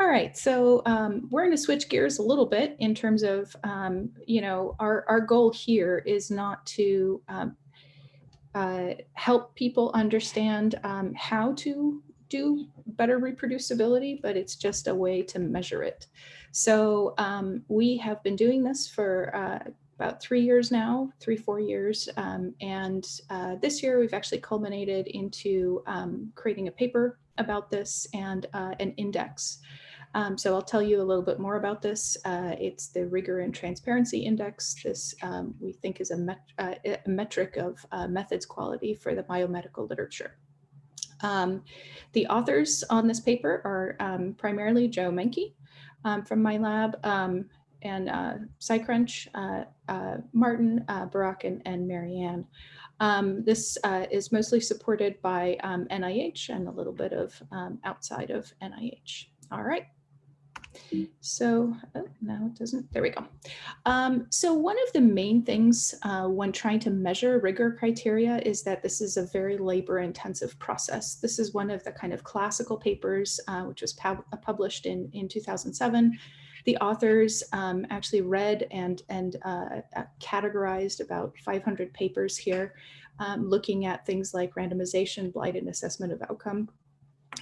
All right, so um, we're going to switch gears a little bit in terms of, um, you know, our, our goal here is not to um, uh, help people understand um, how to do better reproducibility, but it's just a way to measure it. So um, we have been doing this for uh, about three years now, three, four years. Um, and uh, this year we've actually culminated into creating a paper about this and uh, an index. Um, so I'll tell you a little bit more about this. Uh, it's the Rigor and Transparency Index. This um, we think is a, met uh, a metric of uh, methods quality for the biomedical literature. Um, the authors on this paper are um, primarily Joe Menke um, from my lab um, and uh, SciCrunch, uh, uh, Martin, Burak, and, and Maryann. Um, this uh, is mostly supported by um, NIH and a little bit of um, outside of NIH. All right. So oh, now it doesn't, there we go. Um, so one of the main things uh, when trying to measure rigor criteria is that this is a very labor intensive process. This is one of the kind of classical papers, uh, which was published in, in 2007. The authors um, actually read and, and uh, uh categorized about 500 papers here, um, looking at things like randomization, blinded assessment of outcome,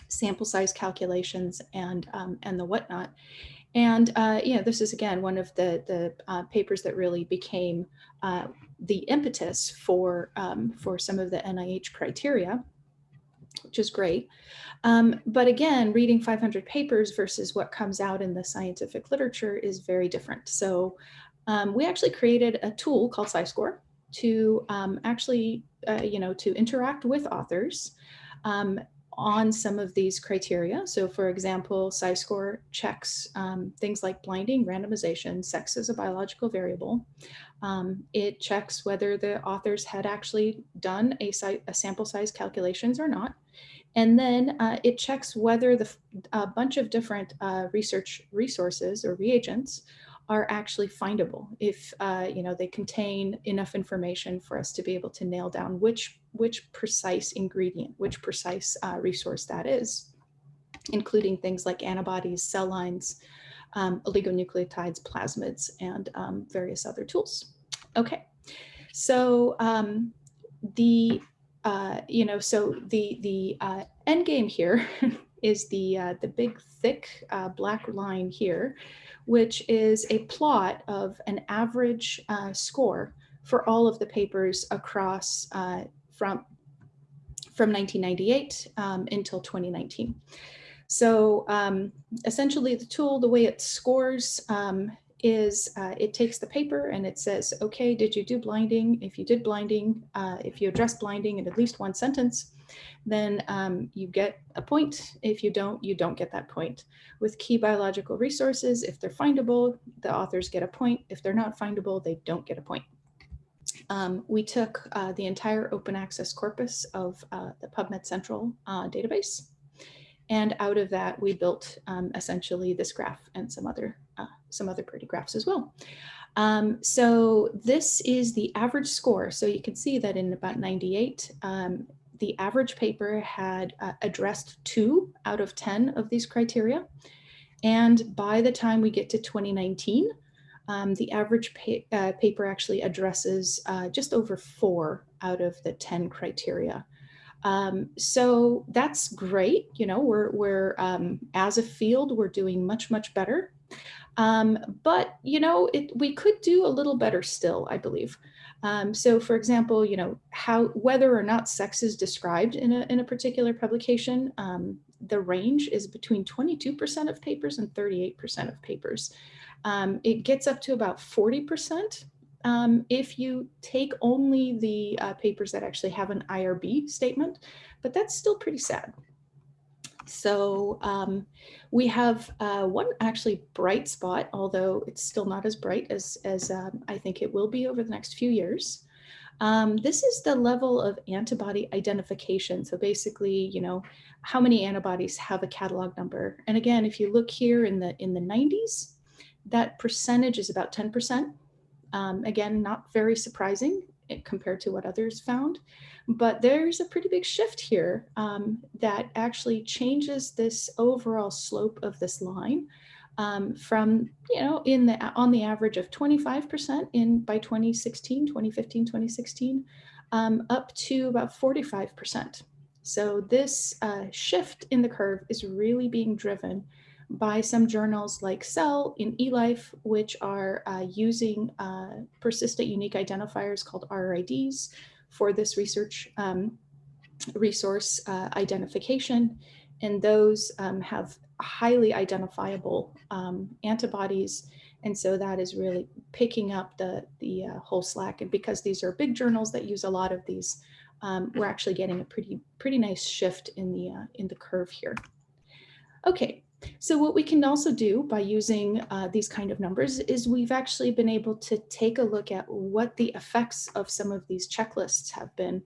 sample size calculations and, um, and the whatnot. And uh, yeah, this is again one of the, the uh, papers that really became uh, the impetus for, um, for some of the NIH criteria, which is great. Um, but again, reading 500 papers versus what comes out in the scientific literature is very different. So um, we actually created a tool called SciScore to um, actually, uh, you know, to interact with authors um, on some of these criteria. So for example, SciScore checks um, things like blinding, randomization, sex as a biological variable. Um, it checks whether the authors had actually done a, a sample size calculations or not. And then uh, it checks whether the a bunch of different uh, research resources or reagents are actually findable if uh, you know they contain enough information for us to be able to nail down which which precise ingredient, which precise uh, resource that is, including things like antibodies, cell lines, um, oligonucleotides, plasmids, and um, various other tools. Okay, so um, the uh, you know so the the uh, end game here is the uh, the big thick uh, black line here which is a plot of an average uh, score for all of the papers across uh, from, from 1998 um, until 2019. So um, essentially the tool, the way it scores um, is uh, it takes the paper and it says, okay, did you do blinding? If you did blinding, uh, if you address blinding in at least one sentence, then um, you get a point. If you don't, you don't get that point. With key biological resources, if they're findable, the authors get a point. If they're not findable, they don't get a point. Um, we took uh, the entire open access corpus of uh, the PubMed Central uh, database. And out of that, we built um, essentially this graph and some other, uh, some other pretty graphs as well. Um, so this is the average score. So you can see that in about 98, um, the average paper had uh, addressed two out of 10 of these criteria. And by the time we get to 2019, um, the average pa uh, paper actually addresses uh, just over four out of the 10 criteria. Um, so that's great. You know, we're, we're um, as a field, we're doing much, much better. Um, but, you know, it, we could do a little better still, I believe. Um, so for example, you know, how whether or not sex is described in a, in a particular publication, um, the range is between 22% of papers and 38% of papers. Um, it gets up to about 40% um, if you take only the uh, papers that actually have an IRB statement, but that's still pretty sad. So um, we have uh, one actually bright spot, although it's still not as bright as, as um, I think it will be over the next few years. Um, this is the level of antibody identification. So basically, you know, how many antibodies have a catalog number. And again, if you look here in the in the 90s, that percentage is about 10%. Um, again, not very surprising. Compared to what others found. But there's a pretty big shift here um, that actually changes this overall slope of this line um, from, you know, in the on the average of 25% in by 2016, 2015, 2016, um, up to about 45%. So this uh, shift in the curve is really being driven by some journals like Cell in eLife, which are uh, using uh, persistent unique identifiers called RRIDs for this research um, resource uh, identification. And those um, have highly identifiable um, antibodies. And so that is really picking up the, the uh, whole slack. And because these are big journals that use a lot of these, um, we're actually getting a pretty, pretty nice shift in the, uh, in the curve here. Okay, so what we can also do by using uh, these kind of numbers is we've actually been able to take a look at what the effects of some of these checklists have been.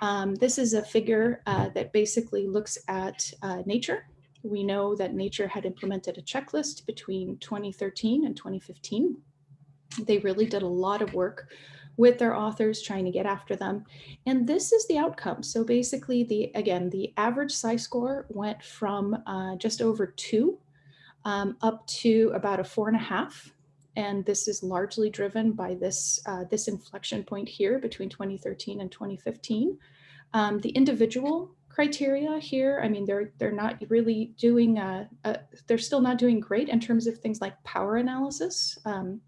Um, this is a figure uh, that basically looks at uh, nature. We know that nature had implemented a checklist between 2013 and 2015. They really did a lot of work with their authors trying to get after them. And this is the outcome. So basically the, again, the average SciScore went from uh, just over two um, up to about a four and a half. And this is largely driven by this, uh, this inflection point here between 2013 and 2015. Um, the individual criteria here, I mean, they're, they're not really doing, uh, uh, they're still not doing great in terms of things like power analysis. Um,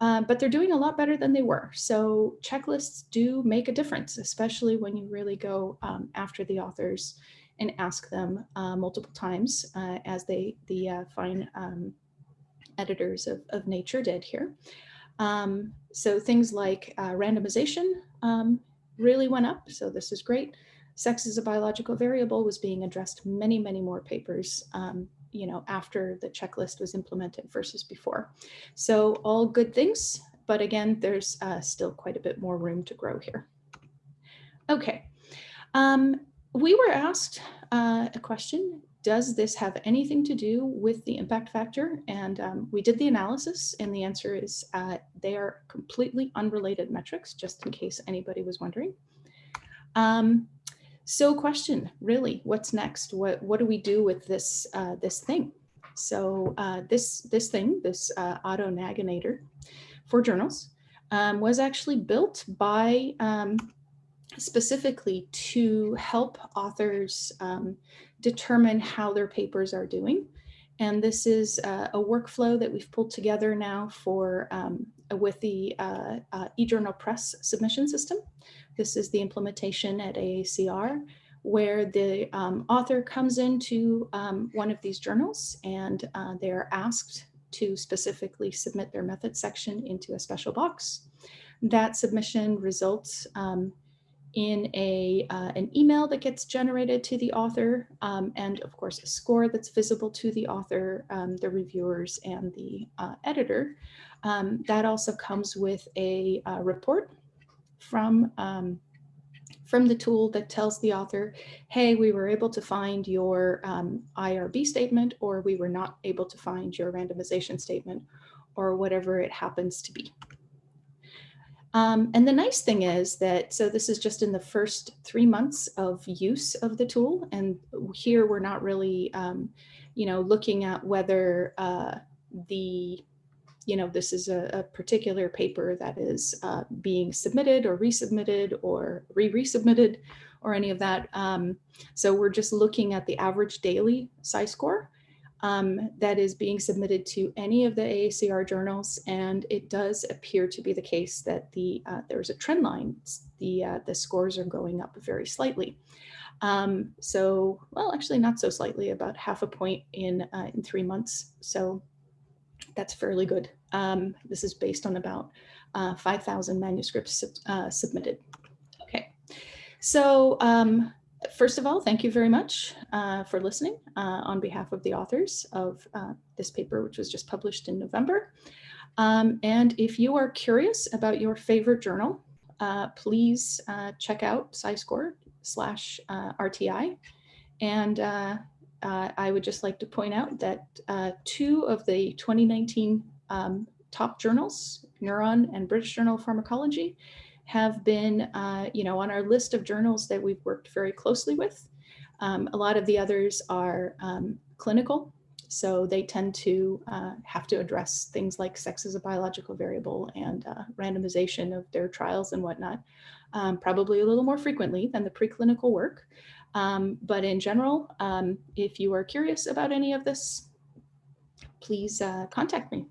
um, but they're doing a lot better than they were. So checklists do make a difference, especially when you really go um, after the authors and ask them uh, multiple times uh, as they the uh, fine um, editors of, of Nature did here. Um, so things like uh, randomization um, really went up. So this is great. Sex as a biological variable was being addressed many, many more papers um, you know, after the checklist was implemented versus before. So all good things, but again, there's uh, still quite a bit more room to grow here. Okay, um, we were asked uh, a question, does this have anything to do with the impact factor? And um, we did the analysis and the answer is uh, they are completely unrelated metrics, just in case anybody was wondering. Um, so question, really, what's next? What, what do we do with this, uh, this thing? So uh, this, this thing, this uh, auto naginator for journals um, was actually built by um, specifically to help authors um, determine how their papers are doing. And this is uh, a workflow that we've pulled together now for um, with the uh, uh, eJournal Press submission system. This is the implementation at AACR where the um, author comes into um, one of these journals and uh, they're asked to specifically submit their method section into a special box. That submission results um, in a, uh, an email that gets generated to the author um, and of course a score that's visible to the author, um, the reviewers and the uh, editor. Um, that also comes with a uh, report from um, from the tool that tells the author, hey, we were able to find your um, IRB statement, or we were not able to find your randomization statement, or whatever it happens to be. Um, and the nice thing is that, so this is just in the first three months of use of the tool. And here we're not really, um, you know, looking at whether uh, the you know, this is a, a particular paper that is uh, being submitted or resubmitted or re-resubmitted or any of that. Um, so we're just looking at the average daily SciScore um, that is being submitted to any of the AACR journals. And it does appear to be the case that the uh, there's a trend line. The, uh, the scores are going up very slightly. Um, so, well, actually not so slightly, about half a point in, uh, in three months. So that's fairly good. Um, this is based on about uh, 5,000 manuscripts uh, submitted. Okay, so um, first of all, thank you very much uh, for listening uh, on behalf of the authors of uh, this paper, which was just published in November. Um, and if you are curious about your favorite journal, uh, please check out SciScore slash RTI. And uh, I would just like to point out that uh, two of the 2019 um, top journals, Neuron and British Journal of Pharmacology, have been, uh, you know, on our list of journals that we've worked very closely with. Um, a lot of the others are um, clinical, so they tend to uh, have to address things like sex as a biological variable and uh, randomization of their trials and whatnot, um, probably a little more frequently than the preclinical work. Um, but in general, um, if you are curious about any of this, please uh, contact me.